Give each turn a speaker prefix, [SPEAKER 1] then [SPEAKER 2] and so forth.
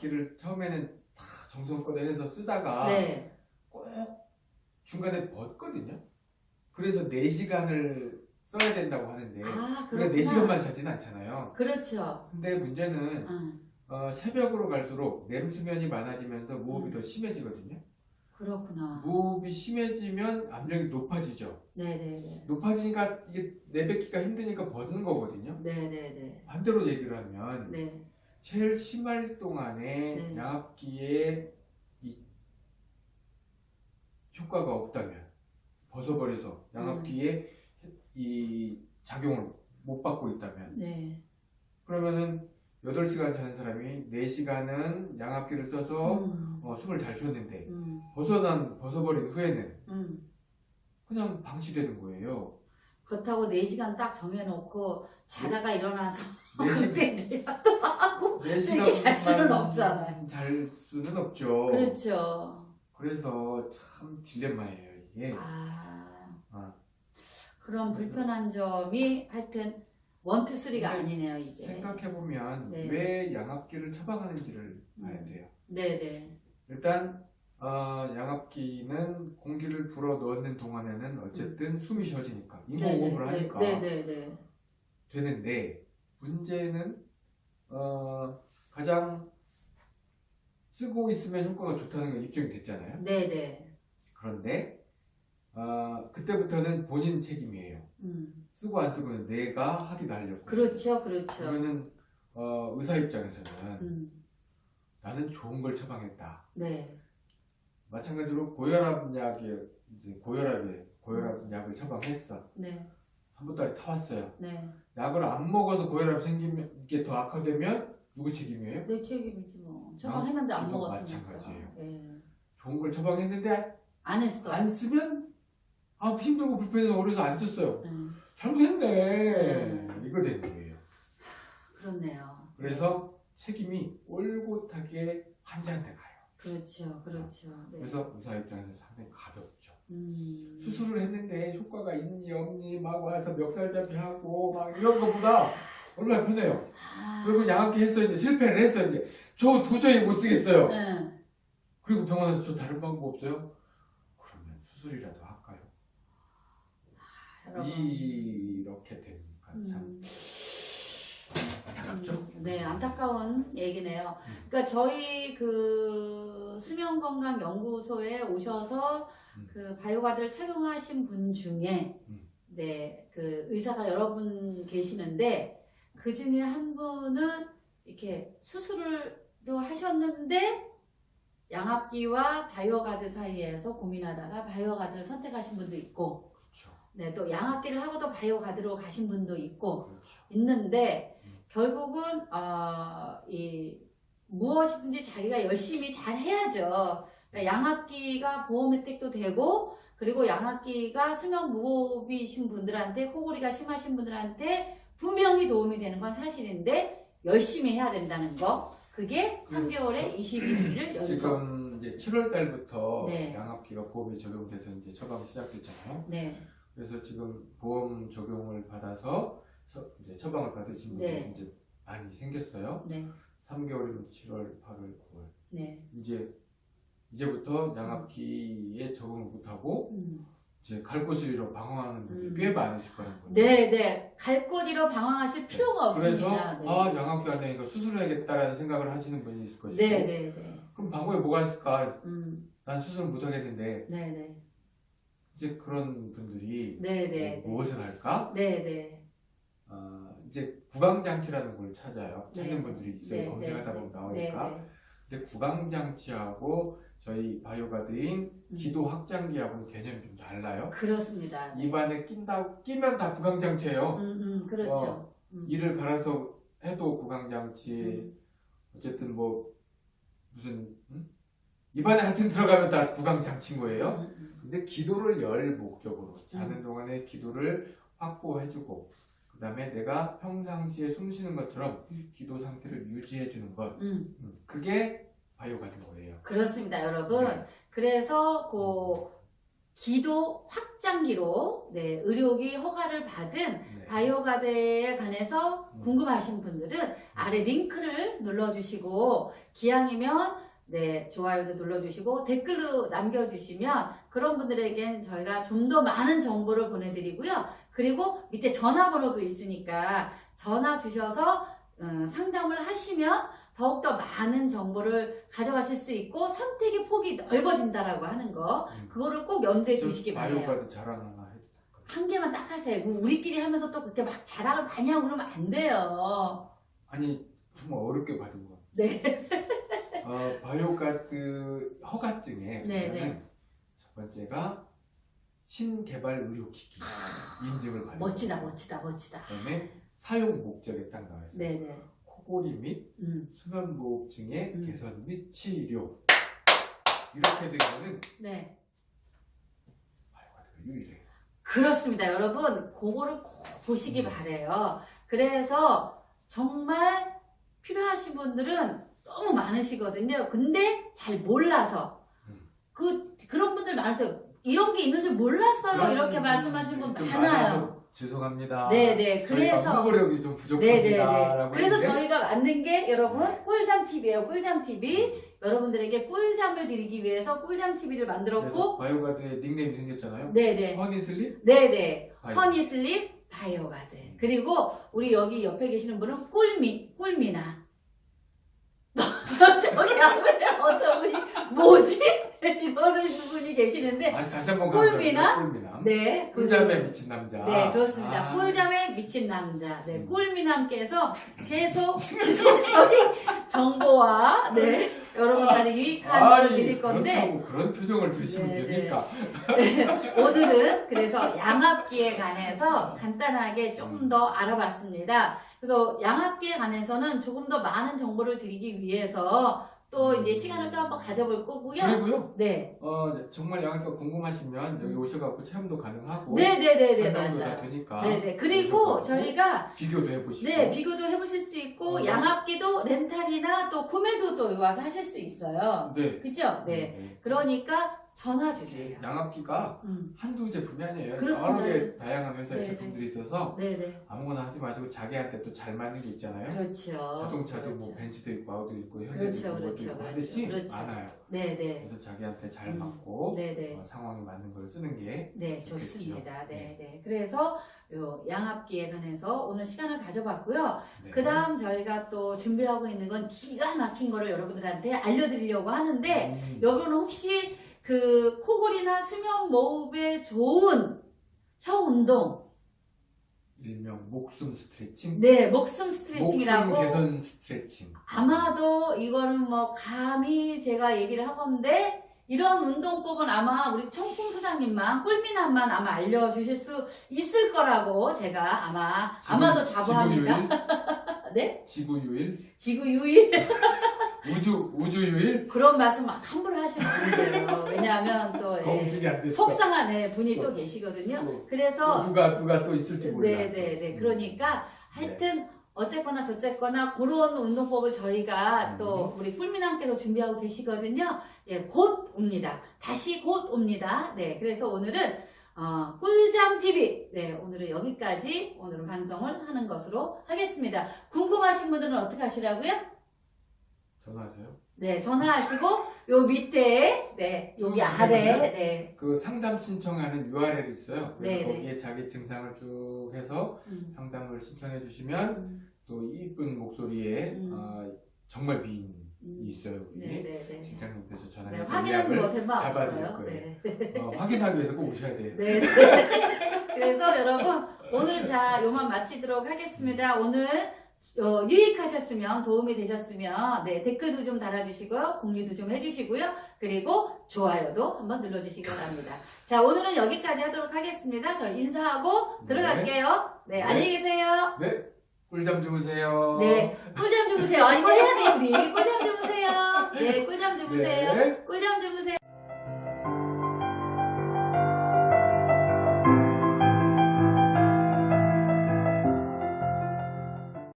[SPEAKER 1] 양압기를 처음에는 다 정성껏 해서 쓰다가
[SPEAKER 2] 네.
[SPEAKER 1] 꼭 중간에 벗거든요. 그래서 4시간을 써야 된다고 하는데
[SPEAKER 2] 아, 그렇구나.
[SPEAKER 1] 4시간만 자진 않잖아요.
[SPEAKER 2] 그렇죠.
[SPEAKER 1] 근데 문제는
[SPEAKER 2] 응.
[SPEAKER 1] 어, 새벽으로 갈수록 렘수면이 많아지면서 무호흡이
[SPEAKER 2] 음.
[SPEAKER 1] 더 심해지거든요.
[SPEAKER 2] 그렇구나.
[SPEAKER 1] 무호흡이 심해지면 압력이 높아지죠.
[SPEAKER 2] 네네네.
[SPEAKER 1] 높아지니까 이게 내뱉기가 힘드니까 벗는 거거든요.
[SPEAKER 2] 네네네.
[SPEAKER 1] 반대로 얘기를 하면
[SPEAKER 2] 네.
[SPEAKER 1] 제일 심할 동안에
[SPEAKER 2] 네.
[SPEAKER 1] 양압기에 이 효과가 없다면 벗어버려서 양압기에 이 작용을 못 받고 있다면
[SPEAKER 2] 네.
[SPEAKER 1] 그러면은 8시간 자는 사람이 4시간은 양압기를 써서
[SPEAKER 2] 음.
[SPEAKER 1] 어, 숨을 잘 쉬었는데
[SPEAKER 2] 음.
[SPEAKER 1] 벗어난 벗어버린 후에는
[SPEAKER 2] 음.
[SPEAKER 1] 그냥 방치되는 거예요.
[SPEAKER 2] 그렇다고 4시간 딱 정해놓고 자다가 일어나서
[SPEAKER 1] 4시간,
[SPEAKER 2] 그때 또 하고 이렇게 잘 수는
[SPEAKER 1] 4시간만
[SPEAKER 2] 없잖아요.
[SPEAKER 1] 잘 수는 없죠.
[SPEAKER 2] 그렇죠.
[SPEAKER 1] 그래서 참 딜레마예요 이게.
[SPEAKER 2] 아.
[SPEAKER 1] 아.
[SPEAKER 2] 그런 불편한 점이 하여튼 원투 쓰리가 아니네요 이게.
[SPEAKER 1] 생각해보면
[SPEAKER 2] 네.
[SPEAKER 1] 왜 양압기를 처방하는지를 봐야
[SPEAKER 2] 음.
[SPEAKER 1] 돼요.
[SPEAKER 2] 네네.
[SPEAKER 1] 일단 어, 양압기는 공기를 불어 넣는 동안에는 어쨌든 숨이 쉬어지니까 인공호흡을 하니까
[SPEAKER 2] 네네네.
[SPEAKER 1] 되는데 문제는 어, 가장 쓰고 있으면 효과가 좋다는 건 입증이 됐잖아요.
[SPEAKER 2] 네네.
[SPEAKER 1] 그런데 어, 그때부터는 본인 책임이에요.
[SPEAKER 2] 음.
[SPEAKER 1] 쓰고 안 쓰고는 내가 하기도 하려고.
[SPEAKER 2] 그렇죠, 그렇죠.
[SPEAKER 1] 그러면은 어, 의사 입장에서는
[SPEAKER 2] 음.
[SPEAKER 1] 나는 좋은 걸 처방했다.
[SPEAKER 2] 네.
[SPEAKER 1] 마찬가지로 고혈압 약에 이제 고혈압에 고혈압 약을 처방했어.
[SPEAKER 2] 네.
[SPEAKER 1] 한 보따리 타왔어요.
[SPEAKER 2] 네.
[SPEAKER 1] 약을 안 먹어서 고혈압 생기면 이게 더 악화되면 누구 책임이에요?
[SPEAKER 2] 내 책임이지 뭐. 처방했는데 안 먹었으니까.
[SPEAKER 1] 마찬가지예요.
[SPEAKER 2] 네.
[SPEAKER 1] 좋은 걸 처방했는데
[SPEAKER 2] 안 했어.
[SPEAKER 1] 안 쓰면 아 힘들고 불편해서 어려서 안 썼어요.
[SPEAKER 2] 네.
[SPEAKER 1] 잘못했네. 이거 되는 거예요.
[SPEAKER 2] 그렇네요.
[SPEAKER 1] 그래서 책임이 올곧하게 환자한테.
[SPEAKER 2] 그렇죠, 그렇죠. 네.
[SPEAKER 1] 그래서 의사 입장에서 상당히 가볍죠.
[SPEAKER 2] 음.
[SPEAKER 1] 수술을 했는데 효과가 있니 없니 막 와서 멱살잡이 하고 막 이런 것보다 얼마나 편해요.
[SPEAKER 2] 아.
[SPEAKER 1] 그리고 양압기 했어 이제 실패를 했어 이제 저 도저히 못 쓰겠어요.
[SPEAKER 2] 네.
[SPEAKER 1] 그리고 병원에서 저 다른 방법 없어요? 그러면 수술이라도 할까요?
[SPEAKER 2] 여러분.
[SPEAKER 1] 이렇게 되니까 참
[SPEAKER 2] 음.
[SPEAKER 1] 안타깝죠.
[SPEAKER 2] 음, 네, 안타까운 얘기네요.
[SPEAKER 1] 음.
[SPEAKER 2] 그러니까 저희 그 수면건강연구소에 오셔서
[SPEAKER 1] 음.
[SPEAKER 2] 그 바이오가드를 착용하신 분 중에
[SPEAKER 1] 음.
[SPEAKER 2] 네, 그 의사가 여러 분 계시는데 그 중에 한 분은 이렇게 수술을도 하셨는데 양압기와 바이오가드 사이에서 고민하다가 바이오가드를 선택하신 분도 있고
[SPEAKER 1] 그렇죠.
[SPEAKER 2] 네, 또 양압기를 하고도 바이오가드로 가신 분도 있고
[SPEAKER 1] 그렇죠.
[SPEAKER 2] 있는데
[SPEAKER 1] 음.
[SPEAKER 2] 결국은 어, 이 무엇이든지 자기가 열심히 잘 해야죠. 그러니까 양압기가 보험 혜택도 되고 그리고 양압기가 수면 무호흡이신 분들한테 코골이가 심하신 분들한테 분명히 도움이 되는 건 사실인데 열심히 해야 된다는 거. 그게 3개월에 21일을 연속.
[SPEAKER 1] 지금 이제 7월 달부터
[SPEAKER 2] 네.
[SPEAKER 1] 양압기가 보험이 적용돼서 이제 처방이 시작됐잖아요.
[SPEAKER 2] 네.
[SPEAKER 1] 그래서 지금 보험 적용을 받아서 처, 이제 처방을 받으신 분들이
[SPEAKER 2] 네.
[SPEAKER 1] 이제 많이 생겼어요.
[SPEAKER 2] 네.
[SPEAKER 1] 3개월이면 7월, 8월, 9월.
[SPEAKER 2] 네.
[SPEAKER 1] 이제 이제부터 양압기에 적응을 못하고
[SPEAKER 2] 음.
[SPEAKER 1] 이제 갈 곳을 잃어 방황하는 분들이
[SPEAKER 2] 음.
[SPEAKER 1] 꽤 많으실 거라는 거예요.
[SPEAKER 2] 네, 네. 갈곳 잃어 방황하실 필요가
[SPEAKER 1] 그래서
[SPEAKER 2] 없습니다. 네.
[SPEAKER 1] 아 양압기가 안 되니까 수술해야겠다라는 생각을 하시는 분이 있을 것이고
[SPEAKER 2] 네, 네, 네.
[SPEAKER 1] 그럼 방법에 뭐가 있을까?
[SPEAKER 2] 음.
[SPEAKER 1] 난 수술 못 하겠는데
[SPEAKER 2] 네, 네.
[SPEAKER 1] 이제 그런 분들이
[SPEAKER 2] 네, 네.
[SPEAKER 1] 뭐, 무엇을 할까?
[SPEAKER 2] 네, 네.
[SPEAKER 1] 어, 이제 구강장치라는 걸 찾아요. 찾는
[SPEAKER 2] 네.
[SPEAKER 1] 분들이 있어요.
[SPEAKER 2] 네,
[SPEAKER 1] 검색하다
[SPEAKER 2] 네,
[SPEAKER 1] 보면
[SPEAKER 2] 네.
[SPEAKER 1] 나오니까.
[SPEAKER 2] 네, 네.
[SPEAKER 1] 근데 구강장치하고 저희 바이오가드인
[SPEAKER 2] 음.
[SPEAKER 1] 기도 확장기하고는 개념이 좀 달라요.
[SPEAKER 2] 그렇습니다.
[SPEAKER 1] 입안에 낀다 끼면 다 구강장치예요.
[SPEAKER 2] 음, 음, 그렇죠. 음.
[SPEAKER 1] 이를 갈아서 해도 구강장치.
[SPEAKER 2] 음.
[SPEAKER 1] 어쨌든 뭐 무슨 음? 입안에 하여튼 들어가면 다 구강장치인 거예요.
[SPEAKER 2] 음, 음.
[SPEAKER 1] 근데 기도를 열 목적으로 자는
[SPEAKER 2] 음.
[SPEAKER 1] 동안에 기도를 확보해주고 그 다음에 내가 평상시에 숨 쉬는 것처럼
[SPEAKER 2] 음.
[SPEAKER 1] 기도 상태를 유지해 주는 것
[SPEAKER 2] 음,
[SPEAKER 1] 음, 그게 바이오 같은 거예요.
[SPEAKER 2] 그렇습니다, 여러분.
[SPEAKER 1] 네.
[SPEAKER 2] 그래서 그 기도 확장기로 네, 의료기 허가를 받은
[SPEAKER 1] 네.
[SPEAKER 2] 바이오가드에 관해서
[SPEAKER 1] 음.
[SPEAKER 2] 궁금하신 분들은 아래 링크를 눌러주시고 기왕이면 네 좋아요도 눌러주시고 댓글로 남겨주시면 그런 분들에겐 저희가 좀 더 많은 정보를 보내드리고요. 그리고 밑에 전화번호도 있으니까 전화 주셔서 음, 상담을 하시면 더욱더 많은 정보를 가져가실 수 있고 선택의 폭이 넓어진다라고 하는 거
[SPEAKER 1] 음.
[SPEAKER 2] 그거를 꼭 염두에
[SPEAKER 1] 좀
[SPEAKER 2] 두시기 바래요. 한 개만 딱 하세요. 뭐 우리끼리 하면서 또 그렇게 막 자랑을 많이 하고 그러면 안 돼요.
[SPEAKER 1] 아니 정말 어렵게 받은 거.
[SPEAKER 2] 네.
[SPEAKER 1] 어, 바이오가드 허가증에
[SPEAKER 2] 네, 네.
[SPEAKER 1] 첫 번째가 신개발 의료기기 인증을 받은
[SPEAKER 2] 멋지다,
[SPEAKER 1] 거.
[SPEAKER 2] 멋지다, 멋지다.
[SPEAKER 1] 그다음에 사용 목적에 딱 나와 있어요.
[SPEAKER 2] 네네.
[SPEAKER 1] 코골이 및
[SPEAKER 2] 음.
[SPEAKER 1] 수면무호흡증의
[SPEAKER 2] 음.
[SPEAKER 1] 개선 및 치료 이렇게 되면은
[SPEAKER 2] 네.
[SPEAKER 1] 유일해요.
[SPEAKER 2] 그렇습니다. 여러분, 그거를 꼭 보시기
[SPEAKER 1] 음.
[SPEAKER 2] 바래요. 그래서 정말 필요하신 분들은 너무 많으시거든요. 근데 잘 몰라서.
[SPEAKER 1] 음.
[SPEAKER 2] 그, 그런 분들 많으세요. 이런 게 있는 줄 몰랐어요. 이렇게 말씀하시는
[SPEAKER 1] 분좀
[SPEAKER 2] 많아요.
[SPEAKER 1] 죄송합니다.
[SPEAKER 2] 네네. 그래서.
[SPEAKER 1] 홍보력이 좀 부족합니다.
[SPEAKER 2] 네네네. 그래서
[SPEAKER 1] 했는데
[SPEAKER 2] 저희가 만든 게 여러분
[SPEAKER 1] 네.
[SPEAKER 2] 꿀잠 TV예요. 꿀잠 TV. 여러분들에게 꿀잠을 드리기 위해서 꿀잠 TV를 만들었고,
[SPEAKER 1] 바이오가드의 닉네임이 생겼잖아요.
[SPEAKER 2] 네네.
[SPEAKER 1] 허니슬립
[SPEAKER 2] 네네.
[SPEAKER 1] 바이오.
[SPEAKER 2] 허니슬립 바이오가드. 그리고 우리 여기 옆에 계시는 분은 꿀미, 꿀미나. 저기 앞에 어떤 분이 뭐지? 이러는 분이 계시는데,
[SPEAKER 1] 아니 다시 한번
[SPEAKER 2] 꿀미남? 네. 그-
[SPEAKER 1] 꿀잠에 미친 남자.
[SPEAKER 2] 네, 그렇습니다.
[SPEAKER 1] 아.
[SPEAKER 2] 꿀잠에 미친 남자. 네,
[SPEAKER 1] 음.
[SPEAKER 2] 꿀미남께서 계속 지속적인 정보와, 네, 여러분들한테 유익한
[SPEAKER 1] 아니,
[SPEAKER 2] 드릴 건데,
[SPEAKER 1] 그런 표정을 드시면
[SPEAKER 2] 네,
[SPEAKER 1] 됩니까?
[SPEAKER 2] 오늘은 그래서 양압기에 관해서 간단하게 조금 더 알아봤습니다. 그래서 양압기에 관해서는 조금 더 많은 정보를 드리기 위해서 또 이제 시간을 또 한번 가져볼 거고요.
[SPEAKER 1] 그리고요.
[SPEAKER 2] 네.
[SPEAKER 1] 어, 정말 양학교가 궁금하시면 여기 오셔갖고 체험도 가능하고
[SPEAKER 2] 네네네네,
[SPEAKER 1] 설명도 다
[SPEAKER 2] 맞아요.
[SPEAKER 1] 되니까
[SPEAKER 2] 네네. 그리고 저희가
[SPEAKER 1] 비교도 해보시고
[SPEAKER 2] 네, 비교도 해보실 수 있고,
[SPEAKER 1] 어.
[SPEAKER 2] 양압기도 렌탈이나 또 구매도 또 와서 하실 수 있어요.
[SPEAKER 1] 네.
[SPEAKER 2] 그죠? 네. 그러니까 전화 주세요.
[SPEAKER 1] 양압기가
[SPEAKER 2] 음.
[SPEAKER 1] 한두 제품이 아니에요.
[SPEAKER 2] 그렇습니다.
[SPEAKER 1] 여러 개 다양한 회사의
[SPEAKER 2] 네,
[SPEAKER 1] 제품들이 있어서
[SPEAKER 2] 네네.
[SPEAKER 1] 아무거나 하지 마시고 자기한테 또 잘 맞는 게 있잖아요.
[SPEAKER 2] 그렇죠.
[SPEAKER 1] 자동차도
[SPEAKER 2] 그렇죠.
[SPEAKER 1] 뭐 벤츠도 있고 아우디도 있고 현대도
[SPEAKER 2] 그렇죠,
[SPEAKER 1] 있고
[SPEAKER 2] 그렇죠,
[SPEAKER 1] 있고
[SPEAKER 2] 그렇죠,
[SPEAKER 1] 하듯이
[SPEAKER 2] 그렇죠.
[SPEAKER 1] 많아요.
[SPEAKER 2] 네네.
[SPEAKER 1] 그래서 자기한테 잘
[SPEAKER 2] 음.
[SPEAKER 1] 맞고
[SPEAKER 2] 네네.
[SPEAKER 1] 어, 상황에 맞는 걸 쓰는 게
[SPEAKER 2] 네,
[SPEAKER 1] 좋겠죠.
[SPEAKER 2] 좋습니다.
[SPEAKER 1] 네.
[SPEAKER 2] 네, 네. 그래서 요 양압기에 관해서 오늘 시간을 가져봤고요.
[SPEAKER 1] 네.
[SPEAKER 2] 그 다음 저희가 또 준비하고 있는 건 기가 막힌 거를 여러분들한테 알려드리려고 하는데,
[SPEAKER 1] 음.
[SPEAKER 2] 여러분 혹시 그 코골이나 수면 모흡에 좋은 혀 운동,
[SPEAKER 1] 일명 목숨 스트레칭,
[SPEAKER 2] 네, 목숨
[SPEAKER 1] 목숨
[SPEAKER 2] 스트레칭이라고
[SPEAKER 1] 개선 스트레칭.
[SPEAKER 2] 아마도 이거는 뭐 감히 제가 얘기를 하건데 이런 운동법은 아마 우리 청풍 소장님만 꿀미남만 아마 알려주실 수 있을 거라고 제가 아마
[SPEAKER 1] 지구-
[SPEAKER 2] 아마도 자부합니다.
[SPEAKER 1] 지구유일,
[SPEAKER 2] 네?
[SPEAKER 1] 지구 유일,
[SPEAKER 2] 지구 유일
[SPEAKER 1] 우주 우주 유일.
[SPEAKER 2] 그런 말씀 막 함부로 하시면 안 돼요. 왜냐하면 또 예. 속상한 애 분이 또 계시거든요.
[SPEAKER 1] 또
[SPEAKER 2] 그래서
[SPEAKER 1] 누가 누가 또 있을지 몰라.
[SPEAKER 2] 네네네.
[SPEAKER 1] 음.
[SPEAKER 2] 그러니까 하여튼 어쨌거나 저쨌거나 그런 운동법을 저희가
[SPEAKER 1] 음.
[SPEAKER 2] 또 우리 꿀미남께서 준비하고 계시거든요. 예, 곧 옵니다. 다시 곧 옵니다. 네, 그래서 오늘은 어, 꿀잠 TV. 네, 오늘은 여기까지 오늘은 방송을 하는 것으로 하겠습니다. 궁금하신 분들은 어떻게 하시라고요?
[SPEAKER 1] 전화하세요.
[SPEAKER 2] 네, 전화하시고 요 밑에 네, 여기
[SPEAKER 1] 음,
[SPEAKER 2] 아래
[SPEAKER 1] 그러면은
[SPEAKER 2] 네.
[SPEAKER 1] 그 상담 신청하는 URL이 있어요. 그래서
[SPEAKER 2] 네네.
[SPEAKER 1] 거기에 자기 증상을 쭉 해서
[SPEAKER 2] 음,
[SPEAKER 1] 상담을 신청해 주시면
[SPEAKER 2] 음,
[SPEAKER 1] 또 이쁜 목소리에
[SPEAKER 2] 음.
[SPEAKER 1] 어, 정말 미인이
[SPEAKER 2] 음.
[SPEAKER 1] 있어요.
[SPEAKER 2] 네, 네, 네.
[SPEAKER 1] 직장님께서
[SPEAKER 2] 네,
[SPEAKER 1] 전화해서
[SPEAKER 2] 확인은 뭐 대박
[SPEAKER 1] 없어요.
[SPEAKER 2] 네.
[SPEAKER 1] 어, 확인하기 위해서 꼭 오셔야 돼요.
[SPEAKER 2] 네. 그래서 여러분 오늘 자 요만 마치도록 하겠습니다. 오늘 어, 유익하셨으면 도움이 되셨으면 네, 댓글도 좀 달아주시고요. 공유도 좀 해주시고요. 그리고 좋아요도 한번 눌러주시기 바랍니다. 자 오늘은 여기까지 하도록 하겠습니다. 저 인사하고
[SPEAKER 1] 네.
[SPEAKER 2] 들어갈게요. 네,
[SPEAKER 1] 네.
[SPEAKER 2] 안녕히 계세요.
[SPEAKER 1] 네, 꿀잠 주무세요.
[SPEAKER 2] 네, 꿀잠 주무세요. 아, 이거 해야 돼 우리. 꿀잠 주무세요. 네, 꿀잠 주무세요.
[SPEAKER 1] 네.
[SPEAKER 2] 꿀잠 주무세요.